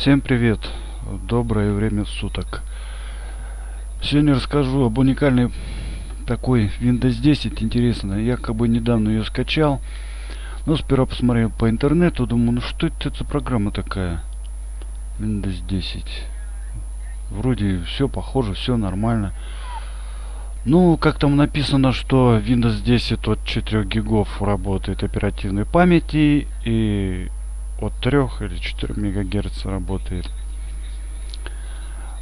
Всем привет! Доброе время суток. Сегодня расскажу об уникальной такой Windows 10 интересно. Я как бы недавно ее скачал. Но сперва посмотрел по интернету, думаю, ну что это за программа такая? Windows 10. Вроде все похоже, все нормально. Ну, как там написано, что Windows 10 от 4 гигов работает оперативной памяти и от 3 или 4 мегагерц работает.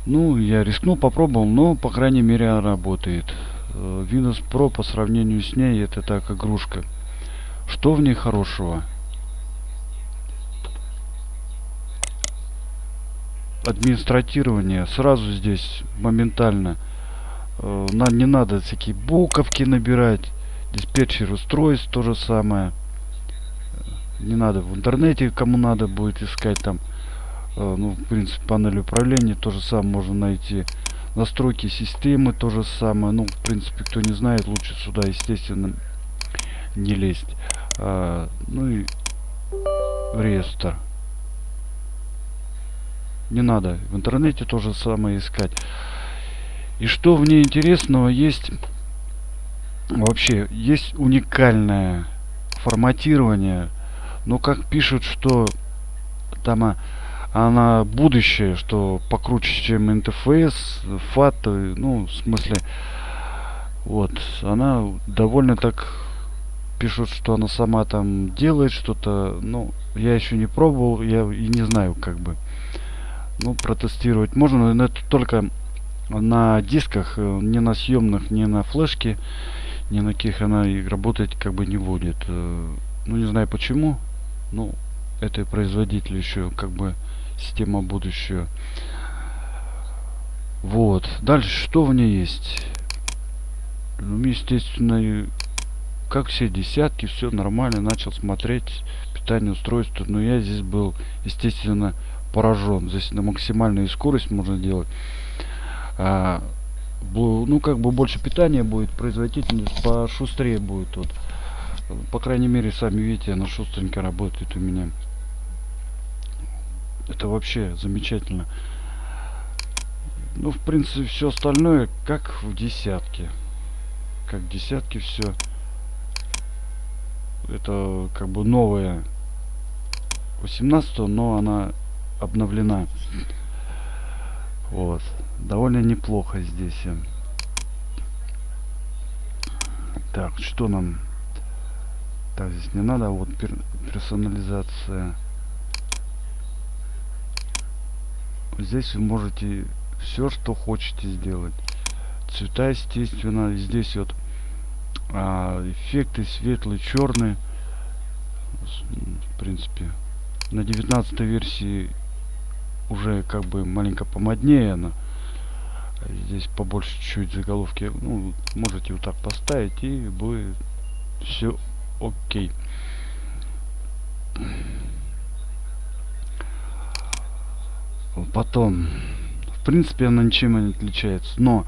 Ну, я рискнул, попробовал, но, по крайней мере, работает. Э, Windows Pro по сравнению с ней, это так игрушка. Что в ней хорошего? Администратирование сразу здесь моментально. Э, нам не надо всякие буковки набирать. Диспетчер устройств то же самое не надо в интернете кому надо будет искать там э, ну в принципе панель управления тоже самое можно найти. Настройки системы то же самое. Ну в принципе кто не знает лучше сюда естественно не лезть. А, ну и реестр. Не надо в интернете тоже самое искать. И что в ней интересного есть вообще есть уникальное форматирование ну, как пишут, что там а, она будущее, что покруче, чем интерфейс, FAT, ну, в смысле, вот, она довольно так пишут, что она сама там делает что-то, ну, я еще не пробовал, я и не знаю, как бы, ну, протестировать можно, но это только на дисках, э, не на съемных, не на флешке, ни на каких она работать как бы не будет. Э, ну, не знаю почему, ну это производитель еще как бы система будущего вот. Дальше что в ней есть? Ну естественно как все десятки все нормально начал смотреть питание устройства но я здесь был естественно поражен здесь на максимальную скорость можно делать. А, ну как бы больше питания будет производительность пошустрее будет. Тут по крайней мере, сами видите, она шустренько работает у меня. Это вообще замечательно. Ну, в принципе, все остальное как в десятке. Как в десятке все. Это как бы новая 18 но она обновлена. Вот. Довольно неплохо здесь. Так, что нам так здесь не надо вот пер персонализация. Здесь вы можете все что хотите сделать. Цвета естественно здесь вот а, эффекты светлый черный в принципе на 19 версии уже как бы маленько помоднее она здесь побольше чуть заголовки. Ну можете вот так поставить и будет все окей. Потом в принципе она ничем не отличается но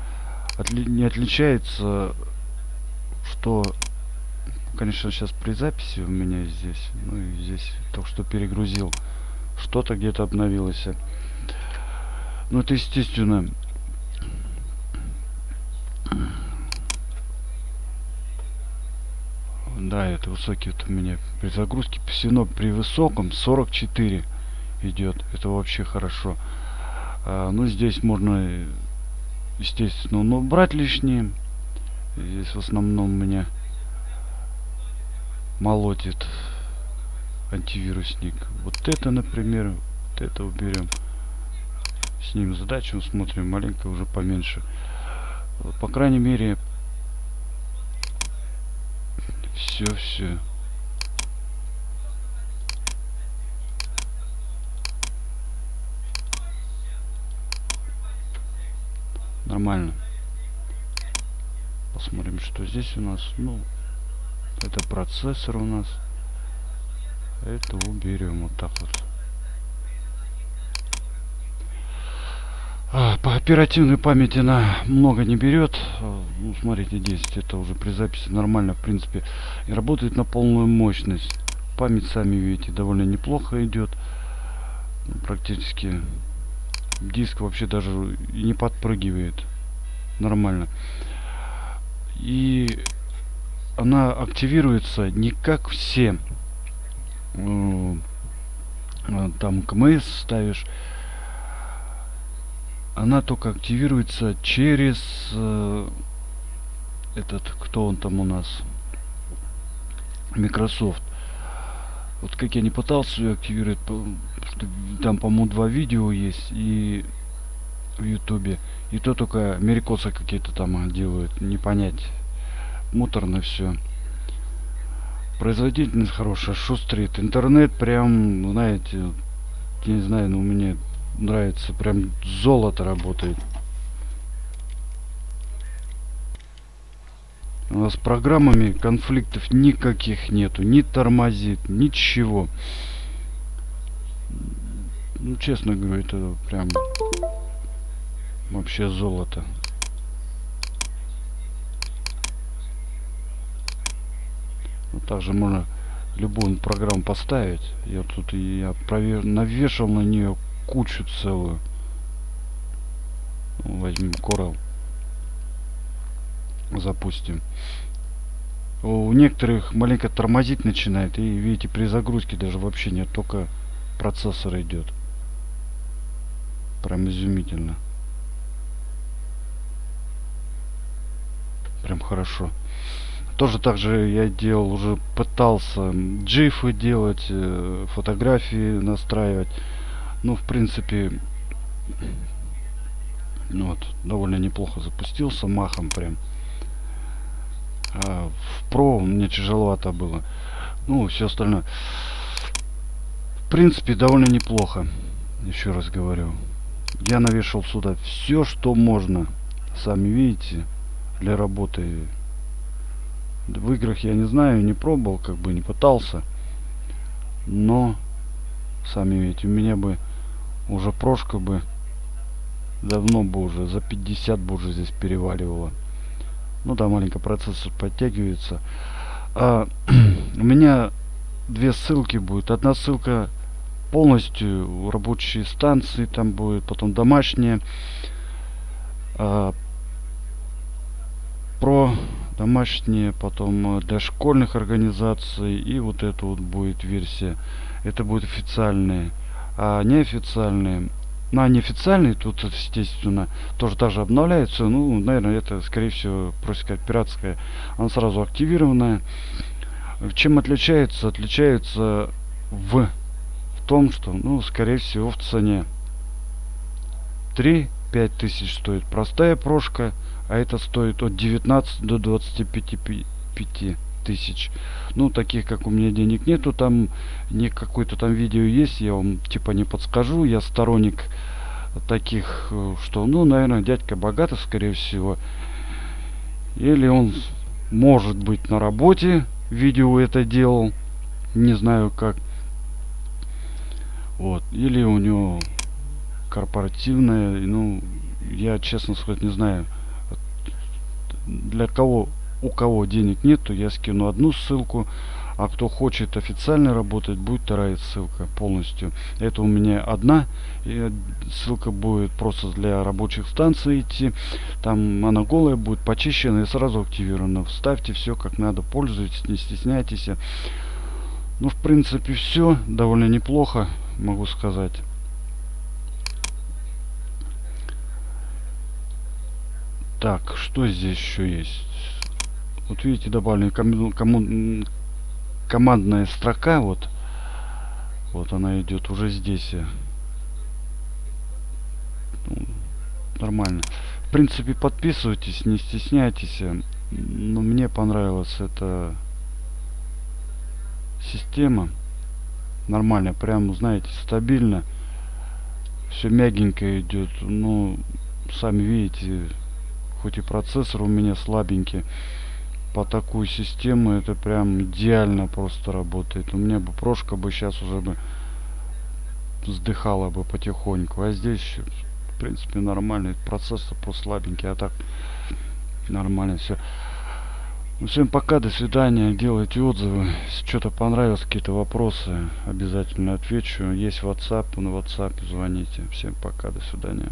отли не отличается что конечно сейчас при записи у меня здесь ну и здесь только что перегрузил. Что-то где-то обновилось. Ну это естественно да это высокий вот у меня при загрузке всего при высоком 44 идет это вообще хорошо. А, ну здесь можно естественно но брать лишнее. Здесь в основном меня молотит антивирусник. Вот это например вот это уберем снимем задачу смотрим маленько уже поменьше. По крайней мере все, все. Нормально. Посмотрим, что здесь у нас. Ну, это процессор у нас. Это уберем вот так вот. А, по оперативной памяти она много не берет. А, ну, смотрите, 10 это уже при записи нормально, в принципе. И работает на полную мощность. Память, сами видите, довольно неплохо идет. практически диск вообще даже не подпрыгивает нормально и она активируется не как все э, там КМС ставишь она только активируется через э, этот кто он там у нас? Microsoft. Вот как я не пытался ее активировать там по-моему два видео есть и в ютубе. И то только америкосы какие-то там делают не понять. Муторно все производительность хорошая шустрит. Интернет прям знаете я не знаю но у меня нравится прям золото работает У нас программами конфликтов никаких нету. Не тормозит, ничего. Ну, честно говоря, это прям вообще золото. Вот также можно любую программу поставить. Я тут я провер... навешал на нее кучу целую. Возьмем Coral запустим. У некоторых маленько тормозить начинает и видите при загрузке даже вообще нет только процессор идет. Прям изумительно. Прям хорошо. Тоже также я делал уже пытался джифы делать э, фотографии настраивать ну в принципе ну вот довольно неплохо запустился махом прям а в Pro мне тяжеловато было. Ну, все остальное. В принципе, довольно неплохо. Еще раз говорю. Я навешал сюда все, что можно. Сами видите, для работы. В играх я не знаю, не пробовал, как бы не пытался. Но, сами видите, у меня бы уже прошка бы давно бы уже, за 50 бы уже здесь переваливала. Ну да маленько процессор подтягивается. А, у меня две ссылки будет. Одна ссылка полностью рабочие станции там будет потом домашние а, про домашние потом э, для школьных организаций. И вот это вот будет версия. Это будет официальные а неофициальные на неофициальный тут естественно тоже даже обновляется ну наверное это скорее всего просто как пиратская она сразу активированная. Чем отличается? Отличается в, в том что ну скорее всего в цене. 3 5 тысяч стоит простая прошка а это стоит от 19 до 25 5 тысяч. Ну таких как у меня денег нету. Там не какой-то там видео есть я вам типа не подскажу. Я сторонник таких э, что ну наверное дядька богатый скорее всего. Или он может быть на работе видео это делал. Не знаю как. Вот. Или у него корпоративная ну я честно сказать не знаю для кого у кого денег нет, то я скину одну ссылку, а кто хочет официально работать, будет вторая ссылка полностью. Это у меня одна ссылка будет просто для рабочих станций идти. Там она голая будет почищена и сразу активирована. Вставьте все как надо, пользуйтесь, не стесняйтесь. Ну, в принципе, все довольно неплохо, могу сказать. Так, что здесь еще есть? Вот видите добавлена кому, командная строка вот. Вот она идет уже здесь ну, нормально. В принципе подписывайтесь не стесняйтесь но мне понравилась эта система. Нормально прям знаете стабильно. Все мягенько идет. Ну сами видите хоть и процессор у меня слабенький по такую систему это прям идеально просто работает. У меня бы прошка бы сейчас уже бы вздыхала бы потихоньку. А здесь, в принципе, нормальный процессор, просто слабенький, а так нормально все. Ну, всем пока, до свидания. Делайте отзывы. Если что-то понравилось, какие-то вопросы, обязательно отвечу. Есть WhatsApp, на WhatsApp звоните. Всем пока, до свидания.